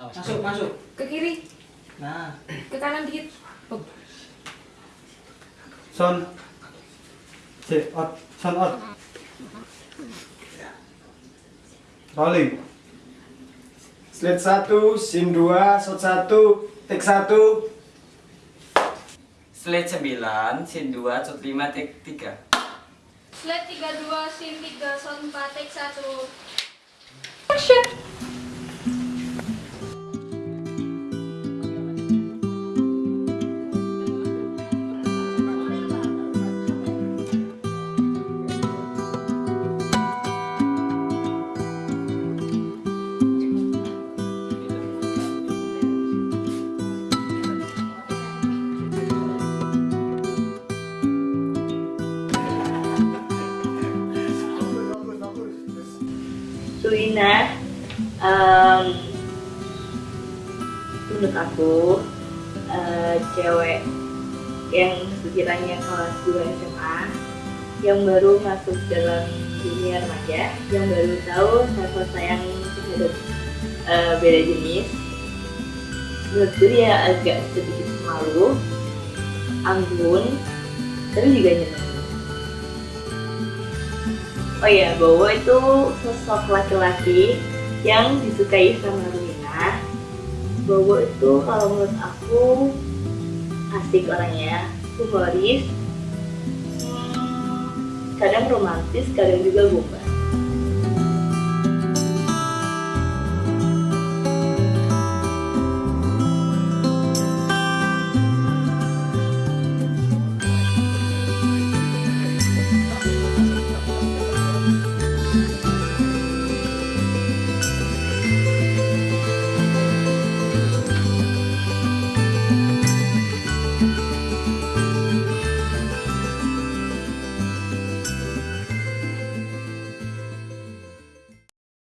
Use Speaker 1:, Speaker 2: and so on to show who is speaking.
Speaker 1: Masuk, masuk.
Speaker 2: Ke kiri,
Speaker 1: Nah,
Speaker 2: ke kanan dikit. Oh,
Speaker 3: Son. C, out. Son out. Rolling.
Speaker 4: Slide 1, scene 2, shot 1, take 1.
Speaker 5: Slide 9, scene 2, shot 5, take 3.
Speaker 6: Slide 32, scene 3, sound 4, take 1.
Speaker 7: Suina em, menurut aku eh, cewek yang sekiranya kelas 2 SMA yang baru masuk dalam dunia remaja yang baru tahu rasa sayang terhadap eh, beda jenis menurutku dia agak sedikit malu anggun tapi juga nyenang Oh iya, Bowo itu sosok laki-laki yang disukai sama Ruina. Bowo itu kalau menurut aku asik orangnya, humoris, hmm, kadang romantis, kadang juga gombal.